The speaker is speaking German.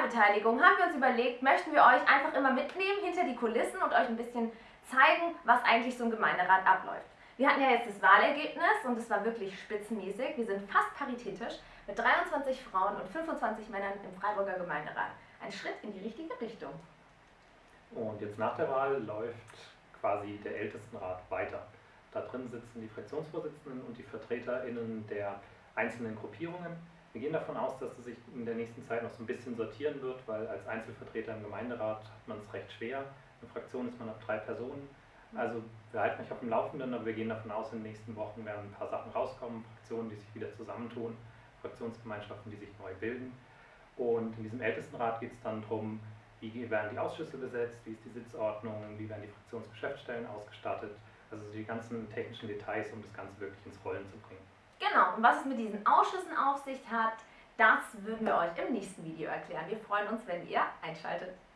Wahlbeteiligung haben wir uns überlegt, möchten wir euch einfach immer mitnehmen hinter die Kulissen und euch ein bisschen zeigen, was eigentlich so im Gemeinderat abläuft. Wir hatten ja jetzt das Wahlergebnis und es war wirklich spitzenmäßig. Wir sind fast paritätisch mit 23 Frauen und 25 Männern im Freiburger Gemeinderat. Ein Schritt in die richtige Richtung. Und jetzt nach der Wahl läuft quasi der Ältestenrat weiter. Da drin sitzen die Fraktionsvorsitzenden und die VertreterInnen der einzelnen Gruppierungen. Wir gehen davon aus, dass es sich in der nächsten Zeit noch so ein bisschen sortieren wird, weil als Einzelvertreter im Gemeinderat hat man es recht schwer. In Fraktion ist man ab drei Personen. Also wir halten euch auf dem Laufenden, aber wir gehen davon aus, in den nächsten Wochen werden ein paar Sachen rauskommen, Fraktionen, die sich wieder zusammentun, Fraktionsgemeinschaften, die sich neu bilden. Und in diesem Ältestenrat geht es dann darum, wie werden die Ausschüsse besetzt, wie ist die Sitzordnung, wie werden die Fraktionsgeschäftsstellen ausgestattet, also die ganzen technischen Details, um das Ganze wirklich ins Rollen zu bringen. Genau, und was es mit diesen Ausschüssen auf sich hat, das würden wir euch im nächsten Video erklären. Wir freuen uns, wenn ihr einschaltet.